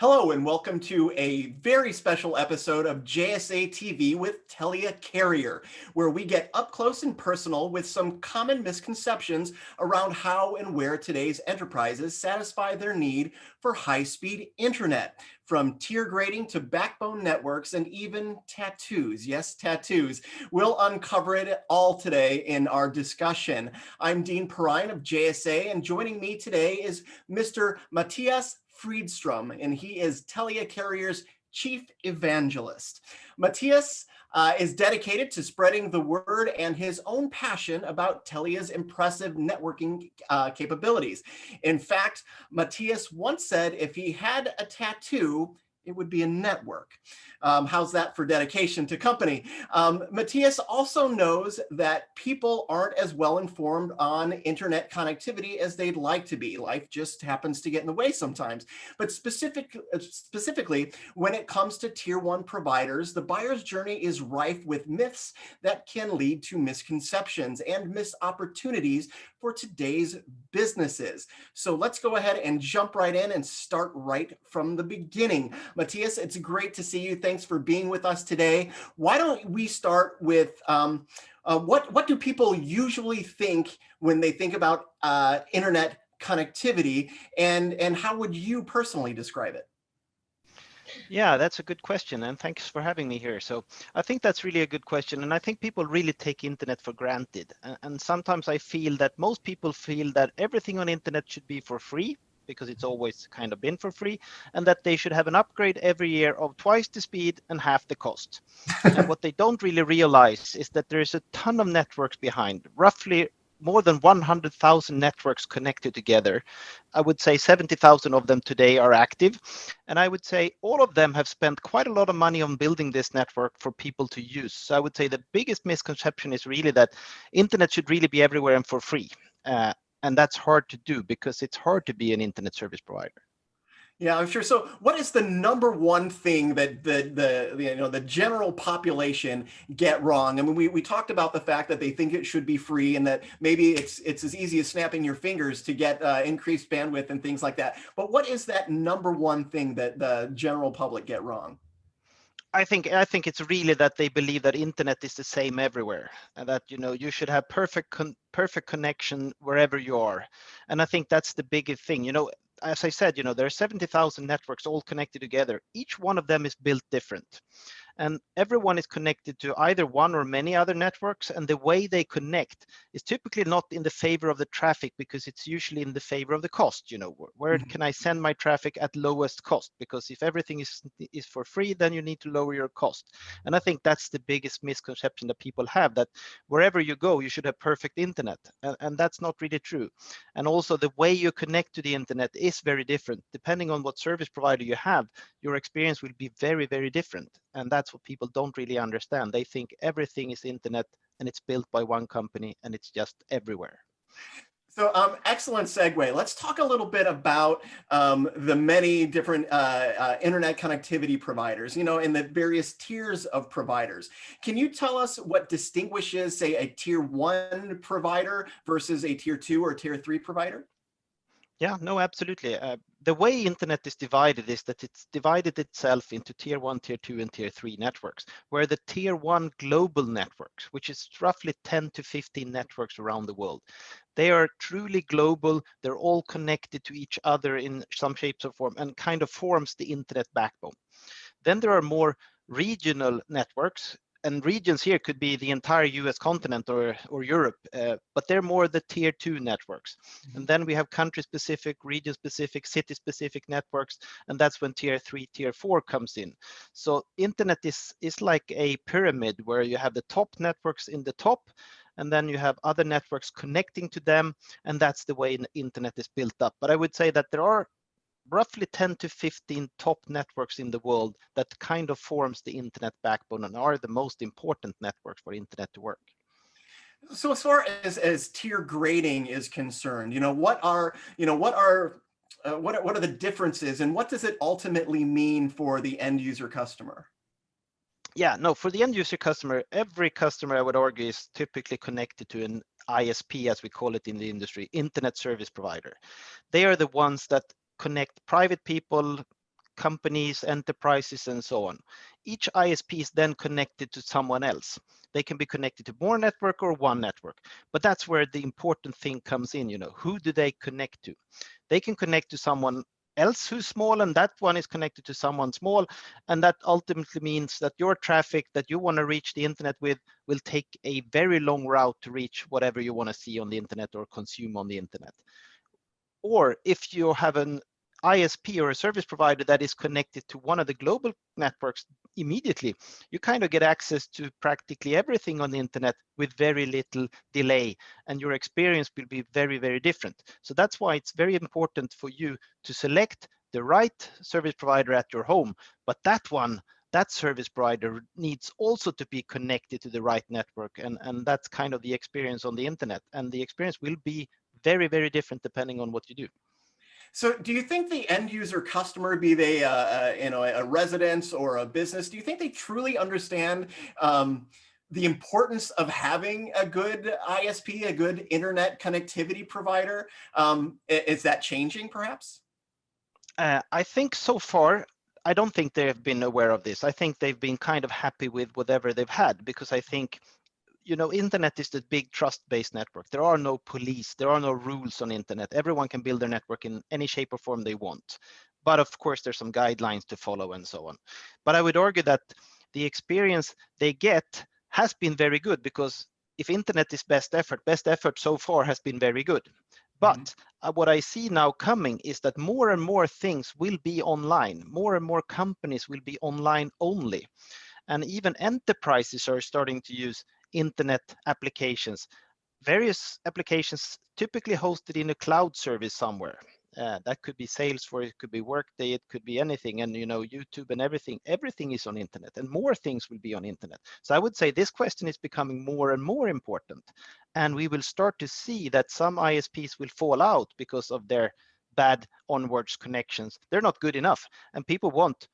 Hello and welcome to a very special episode of JSA TV with Telia Carrier, where we get up close and personal with some common misconceptions around how and where today's enterprises satisfy their need for high-speed internet, from tier grading to backbone networks and even tattoos. Yes, tattoos. We'll uncover it all today in our discussion. I'm Dean Perrine of JSA, and joining me today is Mr. Mattias Fridström, and he is Telia Carrier's chief evangelist. Mattias uh, is dedicated to spreading the word and his own passion about Telia's impressive networking uh, capabilities. In fact, Mattias once said if he had a tattoo, it would be a network. Um, how's that for dedication to company? Um, Mattias also knows that people aren't as well informed on internet connectivity as they'd like to be. Life just happens to get in the way sometimes. But specific, specifically, when it comes to tier one providers, the buyer's journey is rife with myths that can lead to misconceptions and missed opportunities for today's businesses. So let's go ahead and jump right in and start right from the beginning. Mattias, it's great to see you. Thanks for being with us today. Why don't we start with um, uh, what, what do people usually think when they think about uh, internet connectivity and, and how would you personally describe it? Yeah, that's a good question. And thanks for having me here. So I think that's really a good question. And I think people really take internet for granted. And sometimes I feel that most people feel that everything on internet should be for free because it's always kind of been for free, and that they should have an upgrade every year of twice the speed and half the cost. and what they don't really realize is that there is a ton of networks behind, roughly more than 100,000 networks connected together. I would say 70,000 of them today are active. And I would say all of them have spent quite a lot of money on building this network for people to use. So I would say the biggest misconception is really that internet should really be everywhere and for free. Uh, and that's hard to do because it's hard to be an internet service provider. Yeah, I'm sure. So what is the number one thing that the, the, you know, the general population get wrong? I mean, we, we talked about the fact that they think it should be free and that maybe it's, it's as easy as snapping your fingers to get uh, increased bandwidth and things like that. But what is that number one thing that the general public get wrong? I think I think it's really that they believe that internet is the same everywhere, and that you know you should have perfect con perfect connection wherever you are, and I think that's the biggest thing. You know, as I said, you know there are seventy thousand networks all connected together. Each one of them is built different, and everyone is connected to either one or many other networks and the way they connect is typically not in the favor of the traffic because it's usually in the favor of the cost you know where mm -hmm. can i send my traffic at lowest cost? Because if everything is is for free then you need to lower your cost. And i think that's the biggest misconception that people have that wherever you go you should have perfect internet and, and that's not really true. And also the way you connect to the internet is very different. Depending on what service provider you have your experience will be very very different and that's what people don't really understand. They think everything is internet and it's built by one company and it's just everywhere. So um, excellent segue. Let's talk a little bit about um, the many different uh, uh, internet connectivity providers, you know, and the various tiers of providers. Can you tell us what distinguishes, say, a tier one provider versus a tier two or tier three provider? Yeah, no, absolutely. Uh, the way internet is divided is that it's divided itself into tier one, tier two, and tier three networks, where the tier one global networks, which is roughly 10 to 15 networks around the world, they are truly global. They're all connected to each other in some shapes or form and kind of forms the internet backbone. Then there are more regional networks and regions here could be the entire US continent or, or Europe, uh, but they're more the tier two networks. Mm -hmm. And then we have country specific, region specific, city specific networks, and that's when tier three, tier four comes in. So internet is, is like a pyramid where you have the top networks in the top, and then you have other networks connecting to them, and that's the way the internet is built up. But I would say that there are roughly 10 to 15 top networks in the world that kind of forms the internet backbone and are the most important networks for internet to work. So as far as, as tier grading is concerned, you know, what are, you know, what are, uh, what, are, what are the differences and what does it ultimately mean for the end user customer? Yeah, no, for the end user customer, every customer I would argue is typically connected to an ISP, as we call it in the industry, internet service provider. They are the ones that connect private people, companies, enterprises, and so on. Each ISP is then connected to someone else. They can be connected to more network or one network, but that's where the important thing comes in. You know, who do they connect to? They can connect to someone else who's small and that one is connected to someone small and that ultimately means that your traffic that you want to reach the internet with will take a very long route to reach whatever you want to see on the internet or consume on the internet or if you have an ISP or a service provider that is connected to one of the global networks immediately, you kind of get access to practically everything on the internet with very little delay and your experience will be very, very different. So that's why it's very important for you to select the right service provider at your home, but that one that service provider needs also to be connected to the right network and, and that's kind of the experience on the internet and the experience will be very very different depending on what you do so do you think the end user customer, be they a, a you know a residence or a business, do you think they truly understand um, the importance of having a good ISP, a good internet connectivity provider? Um, is that changing perhaps? Uh, I think so far, I don't think they've been aware of this. I think they've been kind of happy with whatever they've had because I think you know, internet is the big trust-based network. There are no police, there are no rules on internet. Everyone can build their network in any shape or form they want. But of course, there's some guidelines to follow and so on. But I would argue that the experience they get has been very good because if internet is best effort, best effort so far has been very good. But mm -hmm. what I see now coming is that more and more things will be online. More and more companies will be online only. And even enterprises are starting to use internet applications. Various applications typically hosted in a cloud service somewhere. Uh, that could be Salesforce, it could be Workday, it could be anything, and you know YouTube and everything. Everything is on internet, and more things will be on internet. So I would say this question is becoming more and more important, and we will start to see that some ISPs will fall out because of their bad onwards connections. They're not good enough, and people want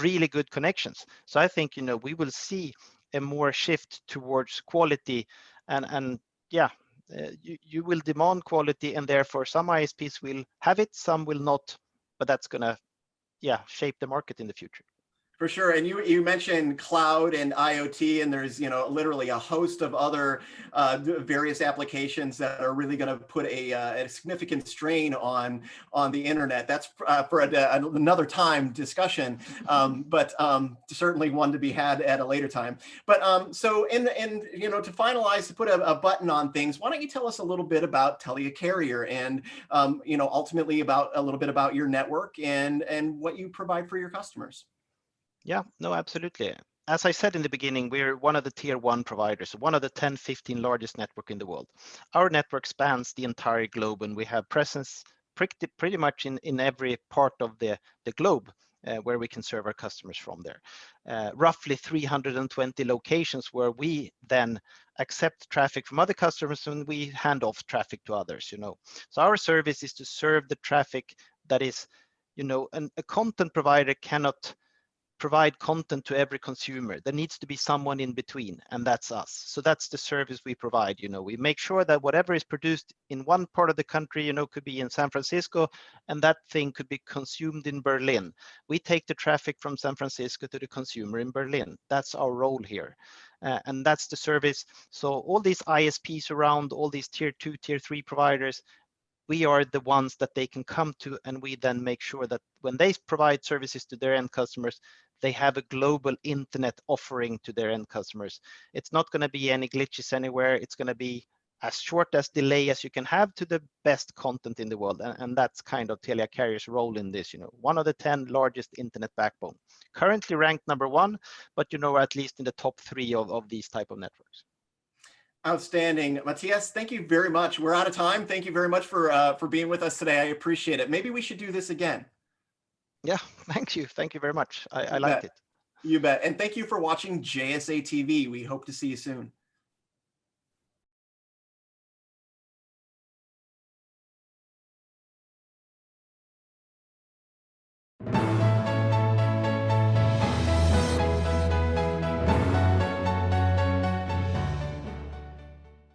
really good connections. So I think you know we will see a more shift towards quality and and yeah uh, you, you will demand quality and therefore some isps will have it some will not but that's gonna yeah shape the market in the future for sure. And you, you mentioned cloud and IoT, and there's, you know, literally a host of other uh, various applications that are really going to put a, uh, a, significant strain on, on the internet. That's uh, for a, another time discussion, um, but um, certainly one to be had at a later time. But um, so, in, in, you know, to finalize, to put a, a, button on things, why don't you tell us a little bit about Telia Carrier and, um, you know, ultimately about a little bit about your network and, and what you provide for your customers? Yeah, no, absolutely. As I said in the beginning, we're one of the tier one providers, one of the 10, 15 largest network in the world. Our network spans the entire globe and we have presence pretty, pretty much in, in every part of the, the globe uh, where we can serve our customers from there. Uh, roughly 320 locations where we then accept traffic from other customers and we hand off traffic to others, you know. So our service is to serve the traffic that is, you know, an, a content provider cannot provide content to every consumer. There needs to be someone in between, and that's us. So that's the service we provide. You know, we make sure that whatever is produced in one part of the country, you know, could be in San Francisco, and that thing could be consumed in Berlin. We take the traffic from San Francisco to the consumer in Berlin. That's our role here. Uh, and that's the service. So all these ISPs around, all these tier two, tier three providers, we are the ones that they can come to and we then make sure that when they provide services to their end customers they have a global internet offering to their end customers. It's not going to be any glitches anywhere. It's going to be as short as delay as you can have to the best content in the world. And, and, that's kind of Telia Carrier's role in this, you know, one of the 10 largest internet backbone. Currently ranked number one, but you know, at least in the top three of, of these type of networks. Outstanding. Mattias, thank you very much. We're out of time. Thank you very much for, uh, for being with us today. I appreciate it. Maybe we should do this again. Yeah, thank you. Thank you very much. I, I liked it. You bet. And thank you for watching JSA TV. We hope to see you soon.